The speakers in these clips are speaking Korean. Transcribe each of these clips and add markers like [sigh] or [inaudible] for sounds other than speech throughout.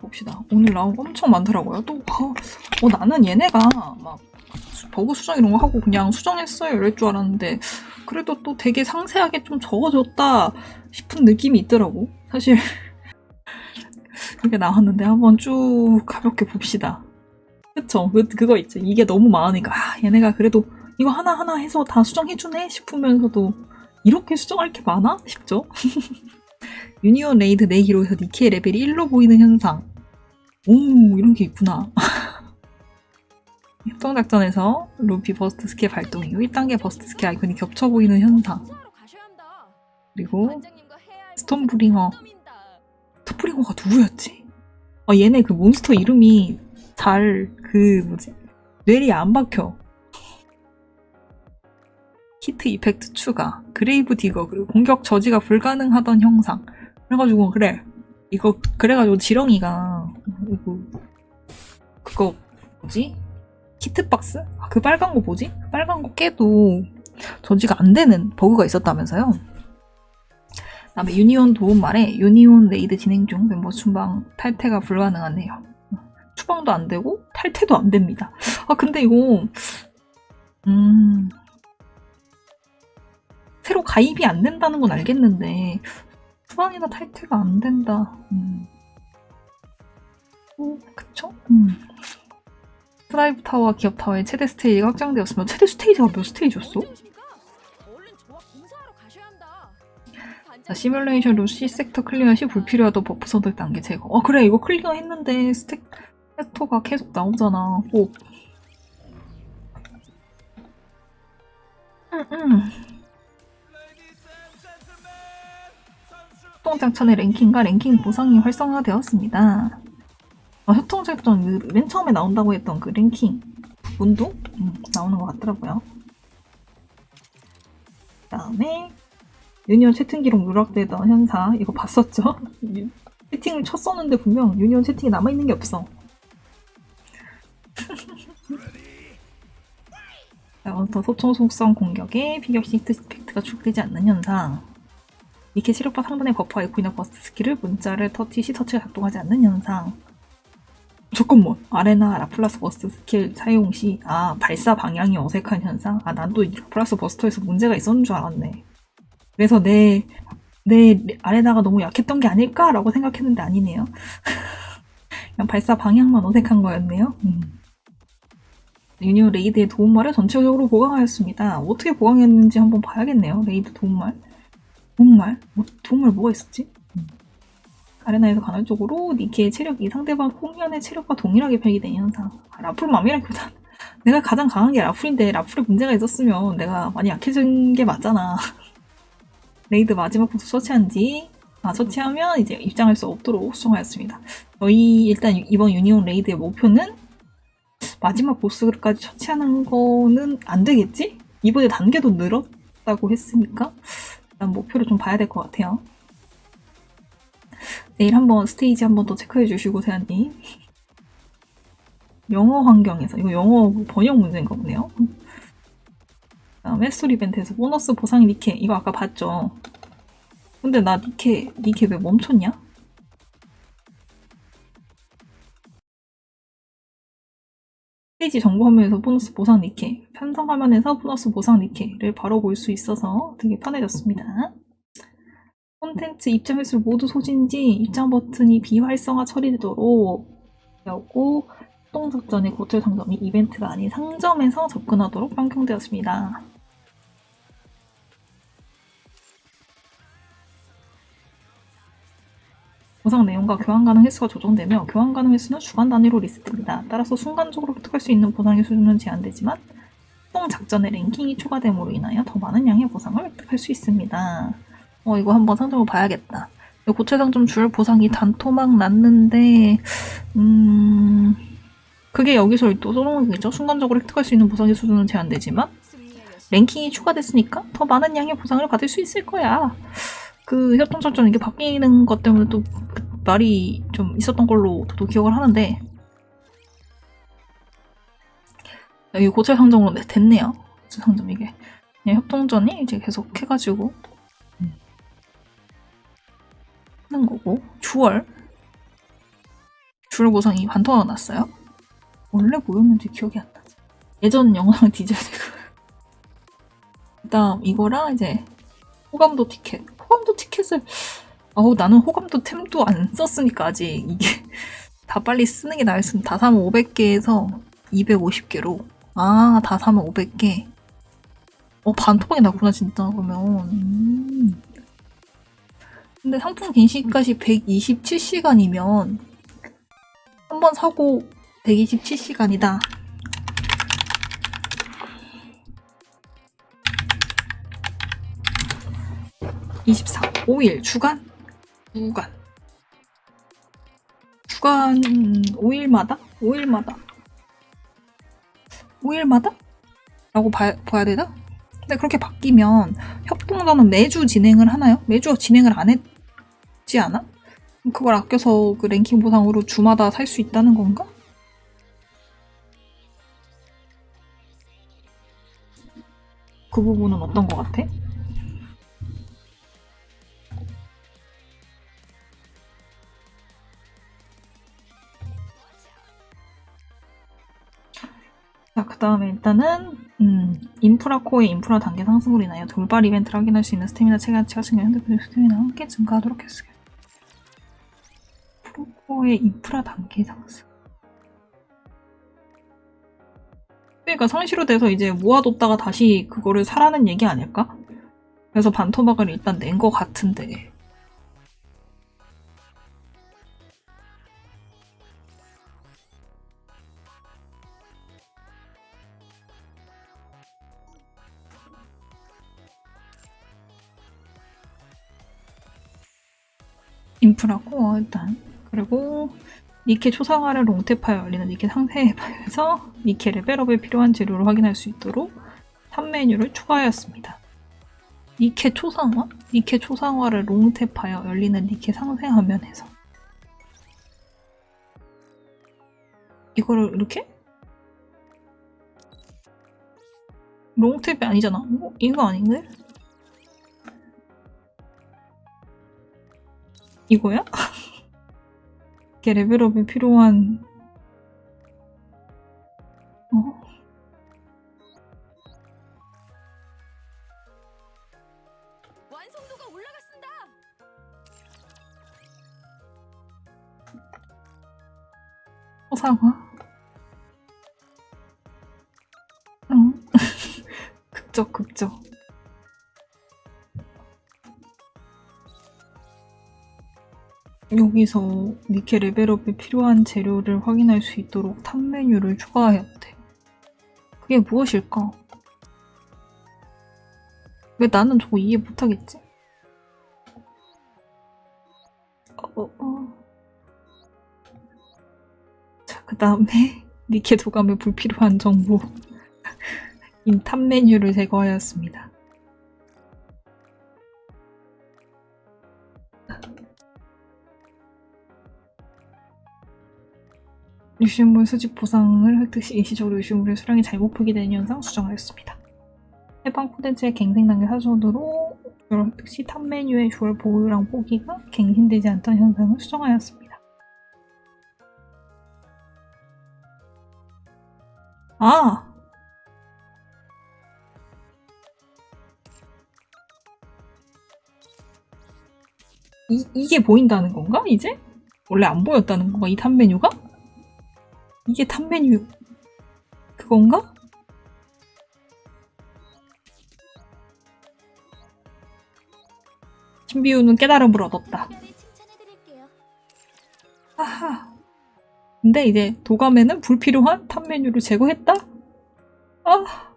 봅시다. 오늘 나온 거 엄청 많더라고요. 또 어, 어, 나는 얘네가 막 수- 버그 수정 이런 거 하고 그냥 수정했어요 이럴 줄 알았는데 그래도 또 되게 상세하게 좀 적어줬다 싶은 느낌이 있더라고. 사실 [laughs] 그게 나왔는데 한번 쭉 가볍게 봅시다. 그쵸? 그, 그거 있죠. 이게 너무 많으니까 아, 얘네가 그래도 이거 하나하나 해서 다 수정해주네 싶으면서도 이렇게 수정할 게 많아? 싶죠? [laughs] 유니온 레이드 대기룸에서 니케의 레벨이 1로 보이는 현상. 오, 이런 게 있구나. [laughs] 협동작전에서 루피 버스트 스킬 발동 이후 1단계 버스트 스킬 아이콘이 겹쳐 보이는 현상. 그리고 스톰브링어. 스톰브링어가 누구였지? 아, 얘네 그 몬스터 이름이 잘, 그, 뭐지? 뇌리 안 박혀. hit effect 추가, 그레이브 디거, 그리고 공격 저지가 불가능하던 현상. 그래가지고, 그래. 이거, 그래가지고 지렁이가, 이거, 그거, 뭐지? hitbox? 아, 그 빨간 거 뭐지? 빨간 거 깨도 저지가 안 되는 버그가 있었다면서요? 다음에 유니온 도움 말에 유니온 레이드 진행 중 멤버 추방 탈퇴가 불가능하네요. 추방도 안 되고 탈퇴도 안 됩니다. 아 근데 이거 음 새로 가입이 안 된다는 건 알겠는데 추방이나 탈퇴가 안 된다. 음. 오, 그쵸? 음. 트라이브 타워와 기업 타워의 최대 스테이지가 확장되었으면 최대 스테이지가 몇 스테이지였어? 자, 시뮬레이션 룸 C 섹터 클리어 시 불필요하던 버프 선택 단계 제거. 어 그래 이거 클리어 했는데 스택토가 계속 나오잖아. 오. 음, 음. 협동작전의 랭킹과 랭킹 보상이 활성화되었습니다. 어, 협동작전 그 맨 처음에 나온다고 했던 그 랭킹 부분도 음, 나오는 것 같더라고요. 그 다음에 유니온 채팅 기록 누락되던 현상 이거 봤었죠? [laughs] 채팅을 쳤었는데 분명 유니온 채팅이 남아있는 게 없어. [laughs] 자, 몬스터 소총 속성 공격에 피격 시 히트 이펙트가 출력되지 않는 현상. 이렇게 체력바 상단의 버프 아이콘이나 버스트 스킬을 문자를 터치 시 터치가 작동하지 않는 현상. 잠깐만 아레나 라플라스 버스트 스킬 사용 시 아 발사 방향이 어색한 현상 아 난 또 라플라스 버스터에서 문제가 있었는 줄 알았네 그래서 내, 내 아레나가 너무 약했던 게 아닐까라고 생각했는데 아니네요. [laughs] 그냥 발사 방향만 어색한 거였네요. 음. 유니온 레이드의 도움말을 전체적으로 보강하였습니다. 어떻게 보강했는지 한번 봐야겠네요. 레이드 도움말. 도움말? 뭐, 도움말 뭐가 있었지? 음. 아레나에서 간헐적으로 니케의 체력이 상대방 홍련의 체력과 동일하게 표기된 현상. 아, 라풀 맘이라기보단 [laughs] 내가 가장 강한 게 라풀인데 라풀에 문제가 있었으면 내가 많이 약해진 게 맞잖아. [laughs] 레이드 마지막 보스 처치한 뒤, 아, 처치하면 이제 입장할 수 없도록 수정하였습니다. 저희 일단 이번 유니온 레이드의 목표는 마지막 보스까지 처치하는 거는 안 되겠지? 이번에 단계도 늘었다고 했으니까 일단 목표를 좀 봐야 될 것 같아요. 내일 한번 스테이지 한번 더 체크해 주시고 세안님 영어 환경에서 이거 영어 번역 문제인가 보네요. 다음에 스토리 이벤트에서 보너스 보상 니케 이거 아까 봤죠? 근데 나 니케 니케 왜 멈췄냐? 페이지 정보 화면에서 보너스 보상 니케 편성 화면에서 보너스 보상 니케를 바로 볼 수 있어서 되게 편해졌습니다. 콘텐츠 입장 횟수를 모두 소진 시 입장 버튼이 비활성화 처리되도록 하고 협동작전의 고철 상점이 이벤트가 아닌 상점에서 접근하도록 변경되었습니다. 보상 내용과 교환 가능 횟수가 조정되며 교환 가능 횟수는 주간 단위로 리셋됩니다. 따라서 순간적으로 획득할 수 있는 보상의 수준은 제한되지만 협동 작전의 랭킹이 추가됨으로 인하여 더 많은 양의 보상을 획득할 수 있습니다. 어 이거 한번 상점을 봐야겠다. 고체 상점 줄 보상이 단토막 났는데 음 그게 여기서 또 거겠죠. 순간적으로 획득할 수 있는 보상의 수준은 제한되지만 랭킹이 추가됐으니까 더 많은 양의 보상을 받을 수 있을 거야. 그 협동작전 이게 바뀌는 것 때문에 또그 말이 좀 있었던 걸로 저도 기억을 하는데 여기 고체 상점으로 네, 됐네요. 고체 상점 이게 그냥 협동전이 이제 계속 해가지고 하는 거고 주얼 주얼 보상이 반토막 났어요? 원래 뭐였는지 기억이 안 나지. 예전 영상 [laughs] 디젤 되고. 그다음 이거랑 이제 호감도 티켓. 호감도 티켓을 어우 나는 호감도 템도 안 썼으니까 아직 이게 [laughs] 다 빨리 쓰는 게 나았으면 다 사면 500개에서 250개로. 아 다 사면 500개. 어 반토막이 나구나 진짜 그러면. 음. 근데 상품 갱신까지 127시간이면 한 번 사고 127시간이다 24 5일 주간 주간 주간 5일마다 5일마다 5일마다? 라고 봐, 봐야 되나? 근데 그렇게 바뀌면 협동전은 매주 진행을 하나요? 매주 진행을 안 했지 않아? 그걸 아껴서 그 랭킹 보상으로 주마다 살 수 있다는 건가? 그 부분은 어떤 것 같아? 다음에 일단은 음, 인프라 코어의 인프라 단계 상승으로 인하여 돌발 이벤트를 확인할 수 있는 스태미나 체감치가 증가 핸드폰 스태미나 함께 증가하도록 했어요. 프로코어의 인프라 단계 상승. 그러니까 상시로 돼서 이제 모아뒀다가 다시 그거를 사라는 얘기 아닐까? 그래서 반토막을 일단 낸 것 같은데 인프라고 어, 일단 그리고 니케 초상화를 롱테파에 열리는 니케 상세파에서 니케 레벨업에 필요한 재료를 확인할 수 있도록 3메뉴를 추가하였습니다. 니케 초상화? 니케 초상화를 롱테파에 열리는 니케 상세 화면에서 이거를 이렇게? 롱탭이 아니잖아. 어? 이거 아닌데? 이거야? [laughs] 이게 레벨업이 필요한 여기서 니케 레벨업에 필요한 재료를 확인할 수 있도록 탑 메뉴를 추가하였대. 그게 무엇일까? 왜 나는 저거 이해 못하겠지? 어, 어, 어. 자, 그 다음에 [laughs] 니케 도감에 불필요한 정보인 [laughs] 탑 메뉴를 제거하였습니다. 유실물 수집 보상을 획득 시 일시적으로 유실물의 수량이 잘못 표기되는 현상 수정하였습니다. 해당 콘텐츠의 갱생 단계 사전으로 주얼 획득 시 탑 메뉴의 주얼 보유량 표기가 갱신되지 않던 현상을 수정하였습니다. 아! 이, 이게 보인다는 건가, 이제? 원래 안 보였다는 건가, 이 탑 메뉴가? 이게 탑 메뉴 그건가? 신비우는 깨달음을 얻었다. 하하. 근데 이제 도감에는 불필요한 탑 메뉴를 제거했다? 아.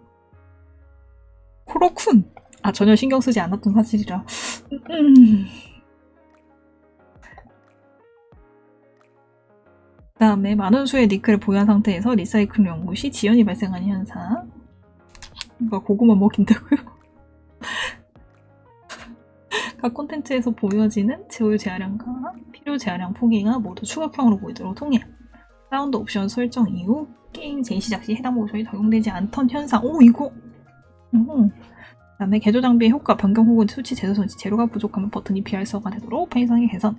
그렇군. 아, 전혀 신경 쓰지 않았던 사실이라. 음. 그 다음에 많은 수의 니케를 보유한 상태에서 리사이클 연구 시 지연이 발생하는 현상. 뭔가 고구마 먹인다고요? [laughs] 각 콘텐츠에서 보여지는 보유 재화량과 필요 재화량 표기가 모두 축약형으로 보이도록 통일. 사운드 옵션 설정 이후 게임 재시작 시 해당 옵션이 적용되지 않던 현상. 오 이거. 오. 그다음에 개조 장비의 효과 변경 혹은 수치 재조정 시 재료가 부족하면 버튼이 비활성화 되도록 편의성의 개선.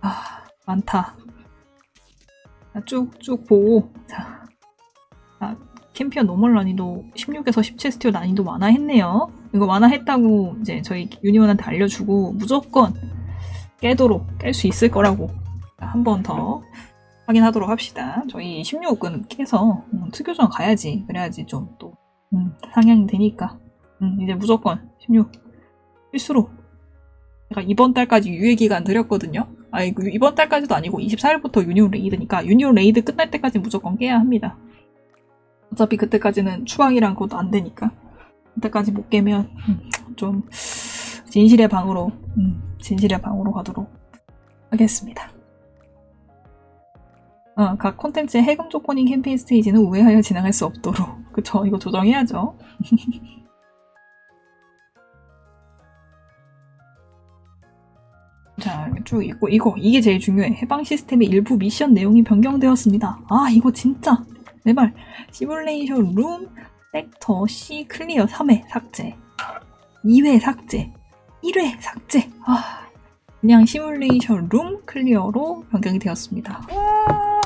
아 많다. 쭉쭉 보고 자, 아, 캠페인 노멀 난이도 16에서 17 스테이지 난이도 완화했네요. 이거 완화했다고 이제 저희 유니온한테 알려주고 무조건 깨도록 깰 수 있을 거라고 한 번 더 확인하도록 합시다. 저희 16은 깨서 음, 특요전 가야지. 그래야지 좀 또 음, 상향이 되니까 음, 이제 무조건 16 필수로 제가 이번 달까지 유예 기간 드렸거든요. 아 이번 달까지도 아니고 24일부터 유니온 레이드니까 유니온 레이드 끝날 때까지 무조건 깨야 합니다. 어차피 그때까지는 추방이랑 그것도 안 되니까 그때까지 못 깨면 음, 좀 진실의 방으로 음, 진실의 방으로 가도록 하겠습니다. 어, 각 콘텐츠의 해금 조건인 캠페인 스테이지는 우회하여 진행할 수 없도록 그쵸 이거 조정해야죠. [laughs] 자, 쭉 있고, 이거, 이게 제일 중요해. 해방 시스템의 일부 미션 내용이 변경되었습니다. 아, 이거 진짜. 제발. 시뮬레이션 룸, 섹터 C 클리어 3회 삭제. 2회 삭제. 1회 삭제. 아, 그냥 시뮬레이션 룸 클리어로 변경이 되었습니다. 와.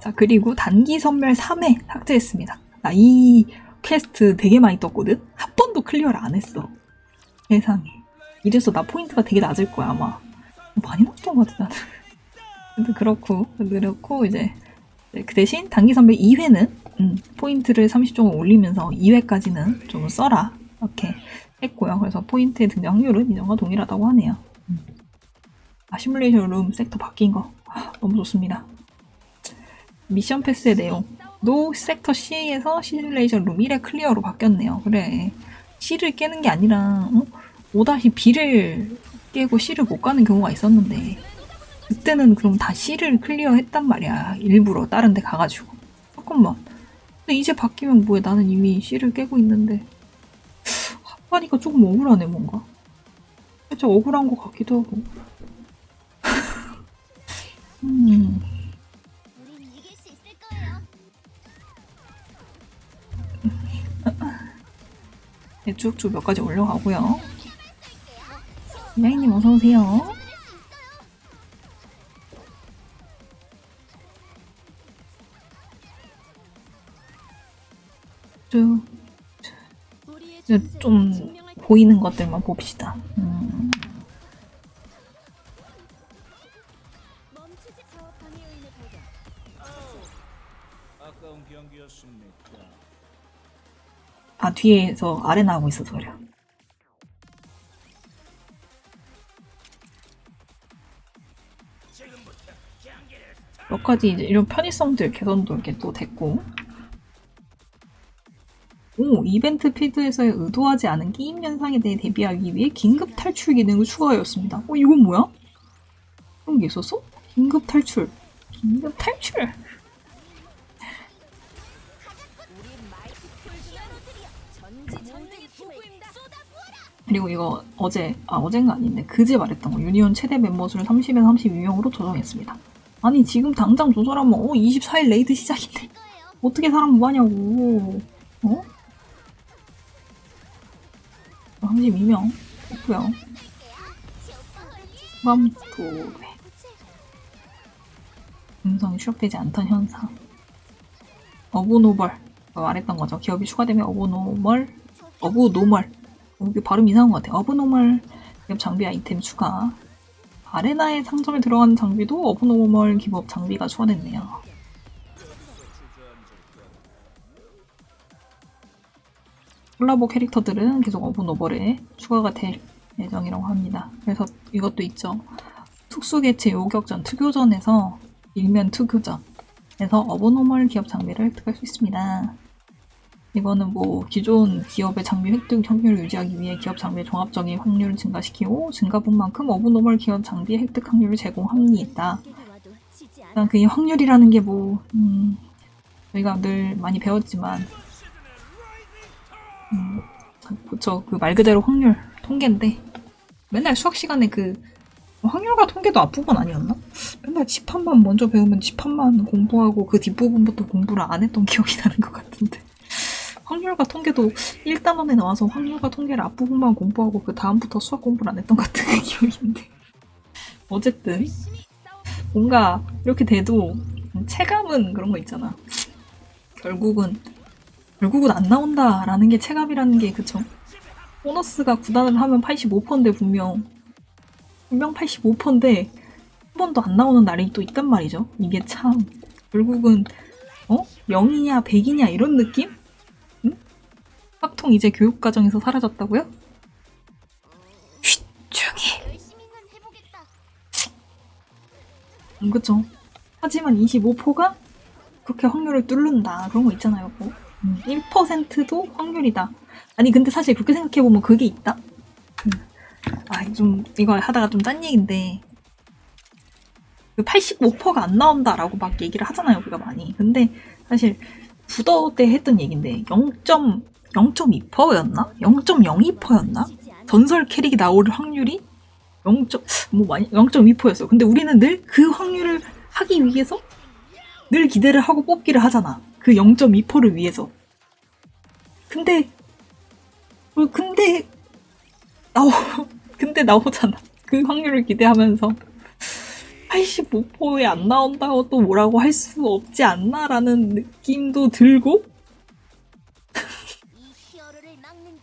자, 그리고 단기 섬멸 3회 삭제했습니다. 나 이 퀘스트 되게 많이 떴거든? 한 번도 클리어를 안 했어. 세상에. 이래서 나 포인트가 되게 낮을 거야, 아마. 많이 낮던 것 같아, 나는. 근데 그렇고, 그렇고, 이제, 그 대신 단기 섬멸 2회는, 음, 포인트를 30점을 올리면서 2회까지는 좀 써라. 이렇게 했고요. 그래서 포인트의 등장 확률은 이전과 동일하다고 하네요. 음. 아, 시뮬레이션 룸 섹터 바뀐 거. 아, 너무 좋습니다. 미션 패스의 내용. 노 섹터 C에서 시뮬레이션 룸 1회 클리어로 바뀌었네요. 그래. C를 깨는 게 아니라, 어? 5-B를 깨고 C를 못 가는 경우가 있었는데 그때는 그럼 다 C를 클리어 했단 말이야 일부러 다른 데 가가지고. 잠깐만. 근데 이제 바뀌면 뭐해? 나는 이미 C를 깨고 있는데. 하니까 조금 억울하네 뭔가. 살짝 억울한 것 같기도 하고. [laughs] 음. 네, 쭉쭉 몇 가지 올려가고요 야이님 어서오세요. 쭉, 좀 보이는 것들만 봅시다. 음. 아 뒤에서 아래 나오고 있어서 그래요. 몇 가지 이런 편의성들 개선도 이렇게 또 됐고 오, 이벤트 필드에서의 의도하지 않은 게임 현상에 대해 대비하기 위해 긴급 탈출 기능을 추가하였습니다. 어, 이건 뭐야? 그런 게 있었어? 긴급 탈출. 긴급 탈출. 그리고 이거 어제, 아, 어젠가 아닌데, 그제 말했던 거. 유니온 최대 멤버 수를 30에서 32명으로 조정했습니다. 아니 지금 당장 조절하면 어 24일 raid 시작인데. 어떻게 사람 뭐하냐고. 어? 32명. 좋고요. 맘토레 음성이 추적되지 않던 현상. abnormal. 말했던 거죠. 기업이 추가되면 abnormal. abnormal. 여기 발음 이상한 것 같아. abnormal. 기업 장비 아이템 추가 아레나의 상점에 들어가는 장비도 abnormal 기업 장비가 추가됐네요. 콜라보 캐릭터들은 계속 abnormal에 추가가 될 예정이라고 합니다. 그래서 이것도 있죠. 특수개체 요격전 특교전에서 일면 특교전에서 abnormal 기업 장비를 획득할 수 있습니다. 이거는 뭐 기존 기업의 장비 획득 확률을 유지하기 위해 기업 장비의 종합적인 확률을 증가시키고 증가분 만큼 abnormal 기업 장비 획득 확률을 제공합니다. 일단 그 확률이라는 게 뭐, 음, 저희가 늘 많이 배웠지만, 음, 그쵸. 그 말 그대로 확률, 통계인데, 맨날 수학 시간에 그, 확률과 통계도 앞부분 아니었나? 맨날 집합만 먼저 배우면 집합만 공부하고 그 뒷부분부터 공부를 안 했던 기억이 나는 것 같은데. 확률과 통계도 1단원에 나와서 확률과 통계를 앞부분만 공부하고 그 다음부터 수학 공부를 안 했던 것 같은 [laughs] 기억인데 어쨌든 뭔가 이렇게 돼도 체감은 그런 거 있잖아. 결국은 결국은 안 나온다 라는 게 체감이라는 게 그쵸? 보너스가 구단을 하면 85%인데 분명 분명 85%인데 한 번도 안 나오는 날이 또 있단 말이죠. 이게 참 결국은 어? 0이냐 100이냐 이런 느낌? 응? fak통 이제 교육과정에서 사라졌다고요? 쉿! 조용히. 음, 그쵸. 하지만 25%가 그렇게 확률을 뚫는다. 그런 거 있잖아요. 뭐. 음, 1%도 확률이다. 아니, 근데 사실 그렇게 생각해보면 그게 있다? 음. 아, 좀, 이거 하다가 좀 딴 얘기인데. 그 85%가 안 나온다라고 막 얘기를 하잖아요. 우리가 많이. 근데 사실 부더 때 했던 얘기인데 0.0.2%였나? 0.02%였나? 전설 캐릭이 나올 확률이 0. 뭐 많이 0.2%였어. 근데 우리는 늘 그 확률을 하기 위해서 늘 기대를 하고 뽑기를 하잖아. 그 0.2%를 위해서. 근데 어, 근데 나오 [laughs] 근데 나오잖아. 그 확률을 기대하면서 85%에 안 나온다고 또 뭐라고 할 수 없지 않나라는 느낌도 들고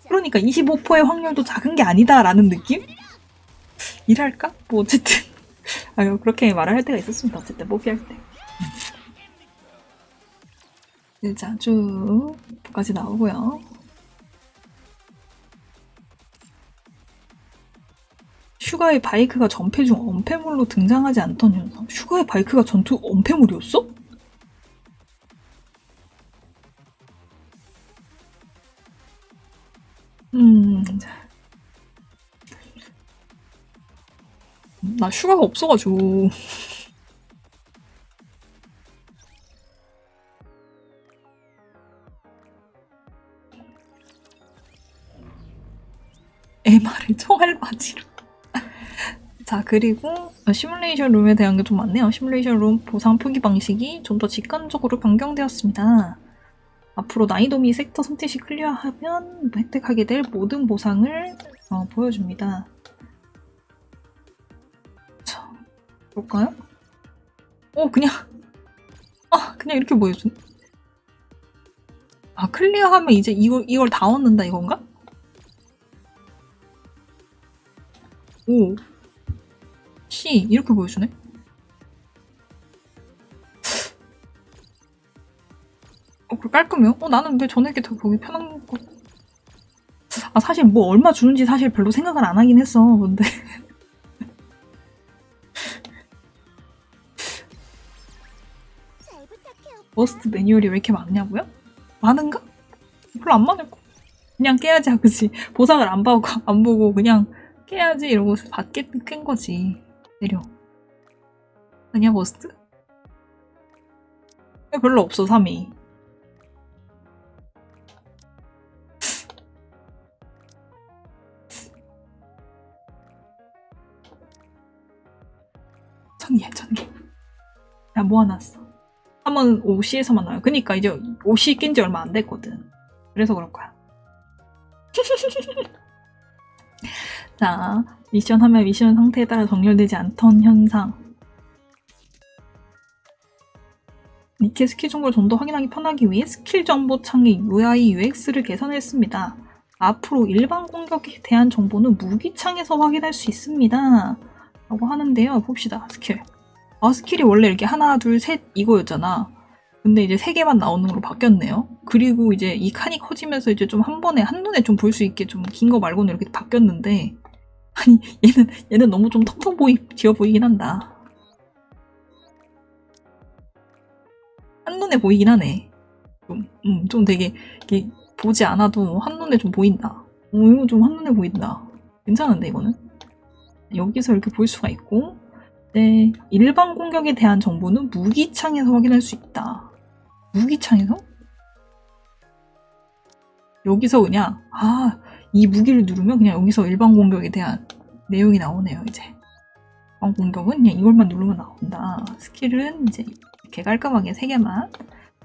그러니까 25%의 확률도 작은 게 아니다라는 느낌? 이랄까? 뭐 어쨌든 [laughs] 아 그렇게 말을 할 때가 있었습니다. 어쨌든 뽑기 할 때. 네, 자, 쭉 까지 나오고요. 슈가의 바이크가 전패 중 엄폐물로 등장하지 않던 현상. 슈가의 바이크가 전투 엄폐물이었어? 음, 나 슈가가 없어 가지고. MR을 총알 바지로. 자, 그리고 시뮬레이션 룸에 대한 게 좀 많네요. 시뮬레이션 룸 보상 표기 방식이 좀 더 직관적으로 변경되었습니다. 앞으로 난이도 미 섹터 선택 시 클리어하면 획득하게 될 모든 보상을 어, 보여줍니다. 자, 볼까요? 어, 그냥 아, 그냥 이렇게 보여주네. 아, 클리어하면 이제 이걸, 이걸 다 얻는다 이건가? 오. C 이렇게 보여주네. 그 깔끔해요? 어, 나는 왜 전에게 더 보기 편한 거. 아, 사실 뭐 얼마 주는지 사실 별로 생각을 안 하긴 했어. 근데. [laughs] 버스트 매뉴얼이 왜 이렇게 많냐고요? 많은가? 별로 안 많을 거. 그냥 깨야지, 그지? 보상을 안 보고, 안 보고 그냥 깨야지 이러고 받게 깬 거지. 내려. 아니야, 버스트? 별로 없어, 3위. 천개, 천개. 야, 모아놨어. 한번 OC에서 만 나와요. 그니까 이제 OC 낀 지 얼마 안 됐거든. 그래서 그럴 거야. [laughs] 자, 미션 하면 미션 상태에 따라 정렬되지 않던 현상. 니케 스킬 정보를 좀 더 확인하기 편하기 위해 스킬 정보 창의 UI UX를 개선했습니다. 앞으로 일반 공격에 대한 정보는 무기창에서 확인할 수 있습니다. 라고 하는데요. 봅시다. 스킬. 아, skill이 원래 이렇게 하나, 둘, 셋 이거였잖아. 근데 이제 세 개만 나오는 걸로 바뀌었네요. 그리고 이제 이 칸이 커지면서 이제 좀 한 번에 한눈에 좀 볼 수 있게 좀 긴 거 말고는 이렇게 바뀌었는데 [laughs] 아니 얘는 얘는 너무 좀 텅텅 보이 지어 보이긴 한다. 한눈에 보이긴 하네. 좀, 음, 좀 되게 이게 보지 않아도 한눈에 좀 보인다. 어, 이거 좀 한눈에 보인다. 괜찮은데 이거는? 여기서 이렇게 볼 수가 있고 네, 일반 공격에 대한 정보는 무기창에서 확인할 수 있다. 무기창에서? 여기서 그냥 아, 이 무기를 누르면 그냥 여기서 일반 공격에 대한 내용이 나오네요, 이제. 일반 공격은 그냥 이걸만 누르면 나온다. skill은 이제 이렇게 깔끔하게 세 개만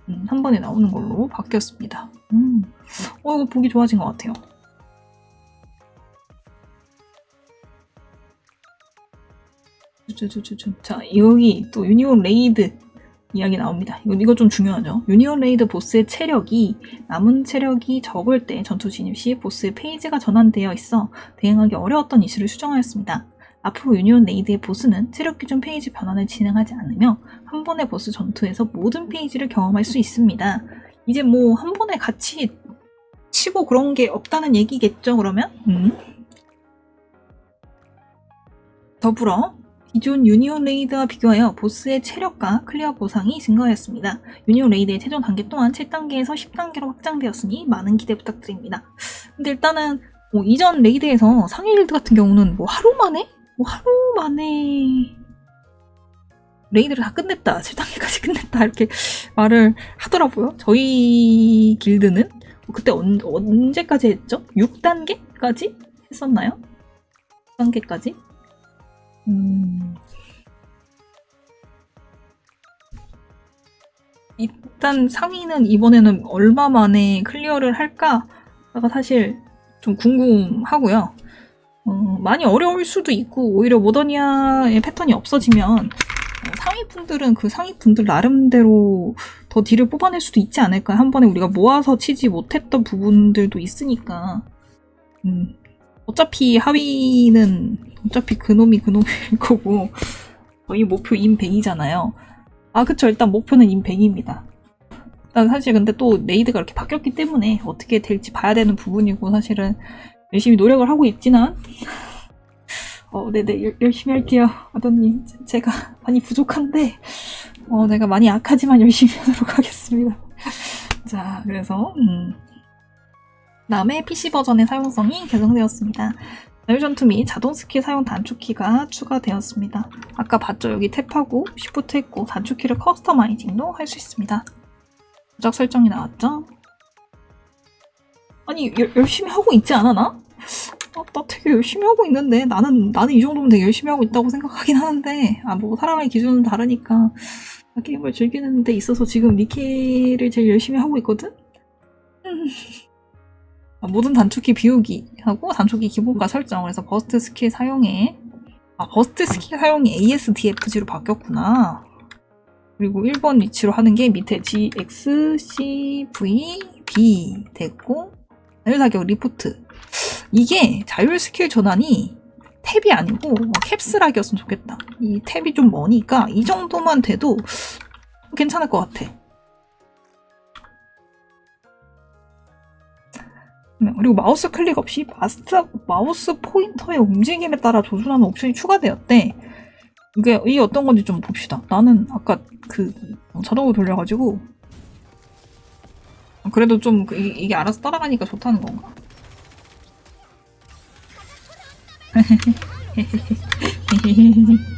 음, 한 번에 나오는 걸로 바뀌었습니다. 음. 어, 이거 보기 좋아진 것 같아요. 자, 여기 또 union raid 이야기 나옵니다. 이거, 좀 중요하죠. union raid 보스의 체력이 남은 체력이 적을 때 전투 진입 시 보스의 phase가 전환되어 있어 대응하기 어려웠던 이슈를 수정하였습니다. 앞으로 union raid의 보스는 체력 기준 phase 변환을 진행하지 않으며 한 번의 보스 전투에서 모든 phase를 경험할 수 있습니다. 이제 뭐 한 번에 같이 치고 그런 게 없다는 얘기겠죠, 그러면? 음. 더불어 기존 union raid와 비교하여 보스의 체력과 클리어 보상이 증가하였습니다. union raid의 최종 단계 또한 7단계에서 10단계로 확장되었으니 많은 기대 부탁드립니다. 근데 일단은 뭐 이전 raid에서 상위 길드 같은 경우는 뭐 하루 만에? 뭐 하루 만에 raid를 다 끝냈다. 7단계까지 끝냈다. 이렇게 [laughs] 말을 하더라고요. 저희 길드는 그때 언, 언제까지 했죠? 6단계까지 했었나요? 6단계까지? 음... 일단 상위는 이번에는 얼마 만에 클리어를 할까가 사실 좀 궁금하고요. 어, 많이 어려울 수도 있고 오히려 모더니아의 패턴이 없어지면 어, 상위 분들은 그 상위 분들 나름대로 더 딜을 뽑아낼 수도 있지 않을까. 한 번에 우리가 모아서 치지 못했던 부분들도 있으니까. 음, 어차피 하위는 어차피 그놈이 그놈일 거고 저희 목표 인100이잖아요. 아 그쵸 일단 목표는 인100입니다. 일단 사실 근데 또 raid가 이렇게 바뀌었기 때문에 어떻게 될지 봐야 되는 부분이고 사실은 열심히 노력을 하고 있지만 어 네네 열- 열심히 할게요 아더님 제- 제가 많이 부족한데 어 내가 많이 약하지만 열심히 하도록 하겠습니다. 자 그래서 음. 다음에 PC 버전의 사용성이 개선되었습니다. 자율전투 및 자동 스킬 사용 단축키가 추가되었습니다. 아까 봤죠? 여기 tab하고 shift 했고 단축키를 customizing도 할 수 있습니다. 조작 설정이 나왔죠? 아니 열- 열심히 하고 있지 않아 나? 아, 나 되게 열심히 하고 있는데 나는 나는 이 정도면 되게 열심히 하고 있다고 생각하긴 하는데 아 뭐 사람의 기준은 다르니까 나 게임을 즐기는 데 있어서 지금 니케를 제일 열심히 하고 있거든? 음. 아, 모든 단축키 비우기 하고 단축키 기본값 설정 그래서 burst skill 사용에 아 버스트 스킬 사용이 ASDFG로 바뀌었구나. 그리고 1번 위치로 하는 게 밑에 ZXCVB 됐고 자율사격 리포트. 이게 자율 스킬 전환이 tab이 아니고 뭐 caps lock이었으면 좋겠다. 이 tab이 좀 머니까 이 정도만 돼도 괜찮을 것 같아 그리고 마우스 클릭 없이 마우스 포인터의 움직임에 따라 조준하는 옵션이 추가되었대. 이게, 어떤 건지 좀 봅시다. 나는 아까 그 자동으로 돌려가지고 그래도 좀 그- 이- 이게 알아서 따라가니까 좋다는 건가? [laughs]